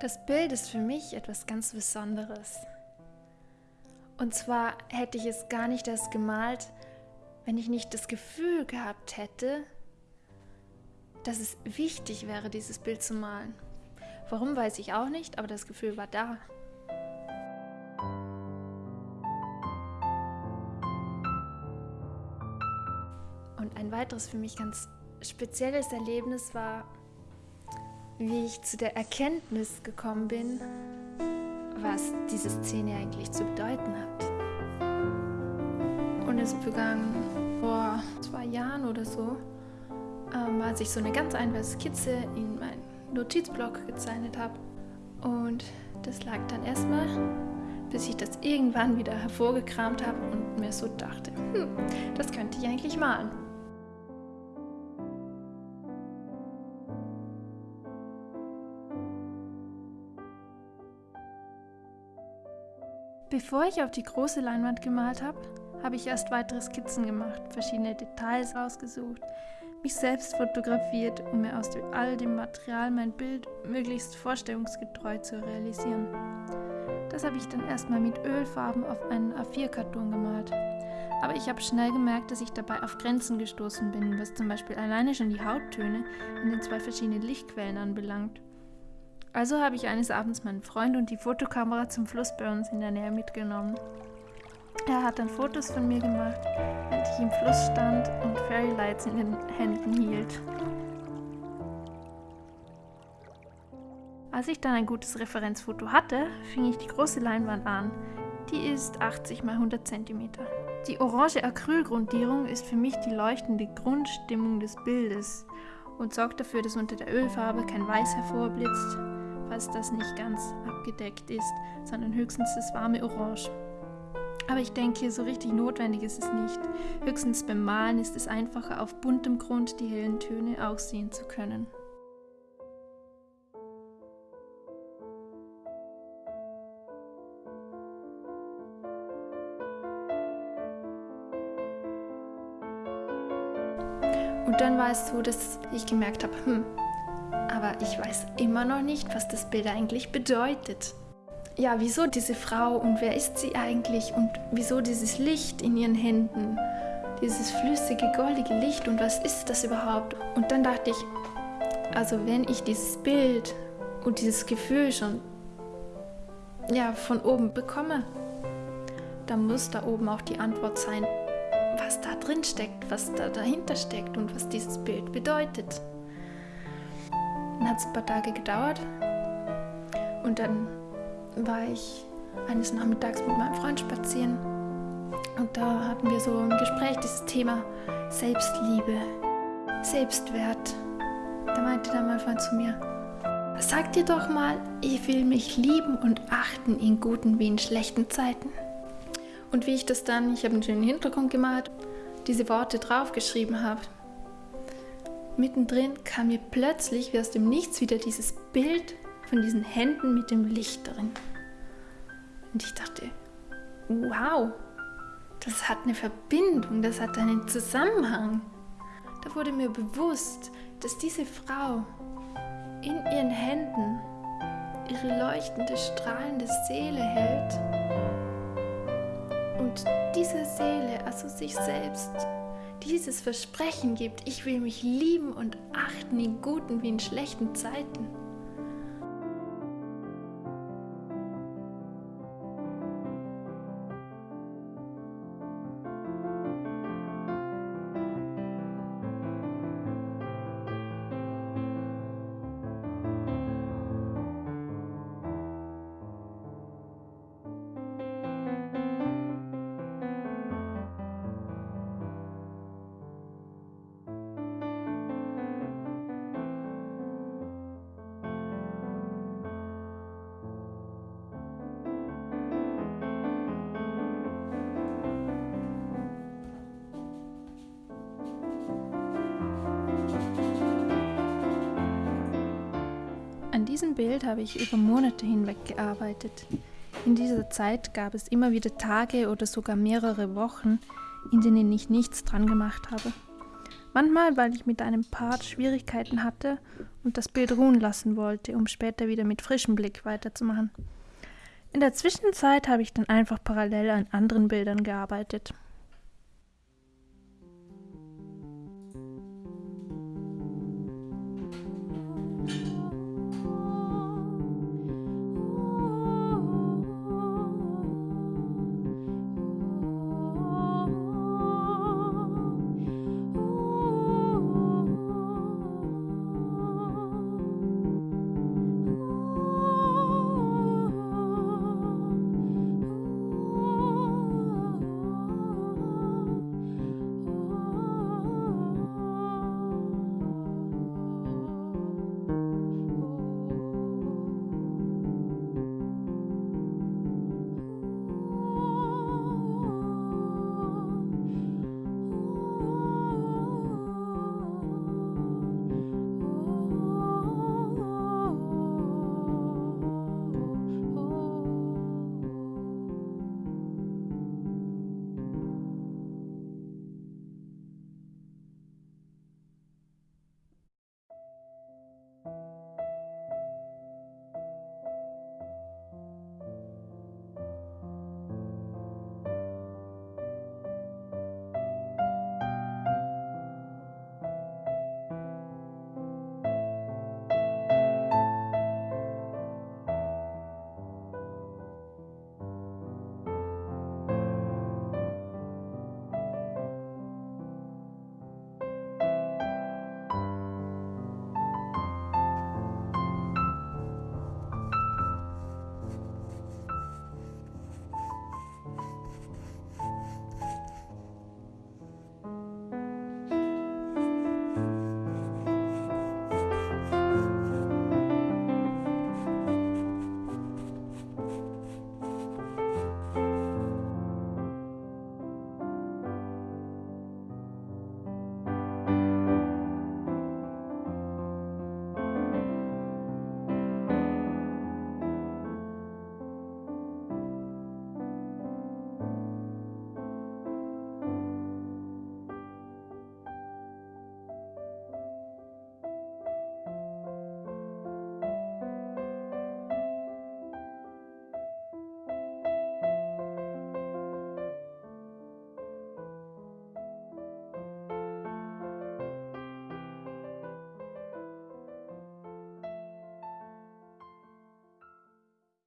Das Bild ist für mich etwas ganz Besonderes. Und zwar hätte ich es gar nicht erst gemalt, wenn ich nicht das Gefühl gehabt hätte, dass es wichtig wäre, dieses Bild zu malen. Warum weiß ich auch nicht, aber das Gefühl war da. Und ein weiteres für mich ganz spezielles Erlebnis war, wie ich zu der Erkenntnis gekommen bin, was diese Szene eigentlich zu bedeuten hat. Und es begann vor zwei Jahren oder so, ähm, als ich so eine ganz einfache Skizze in meinen Notizblock gezeichnet habe. Und das lag dann erstmal, bis ich das irgendwann wieder hervorgekramt habe und mir so dachte, hm, das könnte ich eigentlich malen. Bevor ich auf die große Leinwand gemalt habe, habe ich erst weitere Skizzen gemacht, verschiedene Details ausgesucht, mich selbst fotografiert, um mir aus all dem Material mein Bild möglichst vorstellungsgetreu zu realisieren. Das habe ich dann erstmal mit Ölfarben auf einen A4-Karton gemalt. Aber ich habe schnell gemerkt, dass ich dabei auf Grenzen gestoßen bin, was zum Beispiel alleine schon die Hauttöne in den zwei verschiedenen Lichtquellen anbelangt. Also habe ich eines Abends meinen Freund und die Fotokamera zum Fluss bei uns in der Nähe mitgenommen. Er hat dann Fotos von mir gemacht, während ich im Fluss stand und Fairy Lights in den Händen hielt. Als ich dann ein gutes Referenzfoto hatte, fing ich die große Leinwand an. Die ist 80 x 100 cm. Die orange Acrylgrundierung ist für mich die leuchtende Grundstimmung des Bildes und sorgt dafür, dass unter der Ölfarbe kein Weiß hervorblitzt, falls das nicht ganz abgedeckt ist, sondern höchstens das warme Orange. Aber ich denke, so richtig notwendig ist es nicht. Höchstens beim Malen ist es einfacher, auf buntem Grund die hellen Töne auch sehen zu können. Und dann war es so, dass ich gemerkt habe, hm, aber ich weiß immer noch nicht, was das Bild eigentlich bedeutet. Ja, wieso diese Frau und wer ist sie eigentlich und wieso dieses Licht in ihren Händen, dieses flüssige, goldige Licht und was ist das überhaupt? Und dann dachte ich, also wenn ich dieses Bild und dieses Gefühl schon ja, von oben bekomme, dann muss da oben auch die Antwort sein, was da drin steckt, was da dahinter steckt und was dieses Bild bedeutet. Dann hat es ein paar Tage gedauert und dann war ich eines Nachmittags mit meinem Freund spazieren und da hatten wir so ein Gespräch, dieses Thema Selbstliebe, Selbstwert. Da meinte dann mein Freund zu mir, sag dir doch mal, ich will mich lieben und achten in guten wie in schlechten Zeiten. Und wie ich das dann, ich habe einen schönen Hintergrund gemalt, diese Worte draufgeschrieben habe, mittendrin kam mir plötzlich wie aus dem Nichts wieder dieses Bild von diesen Händen mit dem Licht drin. Und ich dachte, wow, das hat eine Verbindung, das hat einen Zusammenhang. Da wurde mir bewusst, dass diese Frau in ihren Händen ihre leuchtende, strahlende Seele hält. Und diese Seele, also sich selbst, dieses Versprechen gibt, ich will mich lieben und achten in guten wie in schlechten Zeiten. Bild habe ich über Monate hinweg gearbeitet. In dieser Zeit gab es immer wieder Tage oder sogar mehrere Wochen, in denen ich nichts dran gemacht habe. Manchmal, weil ich mit einem Part Schwierigkeiten hatte und das Bild ruhen lassen wollte, um später wieder mit frischem Blick weiterzumachen. In der Zwischenzeit habe ich dann einfach parallel an anderen Bildern gearbeitet.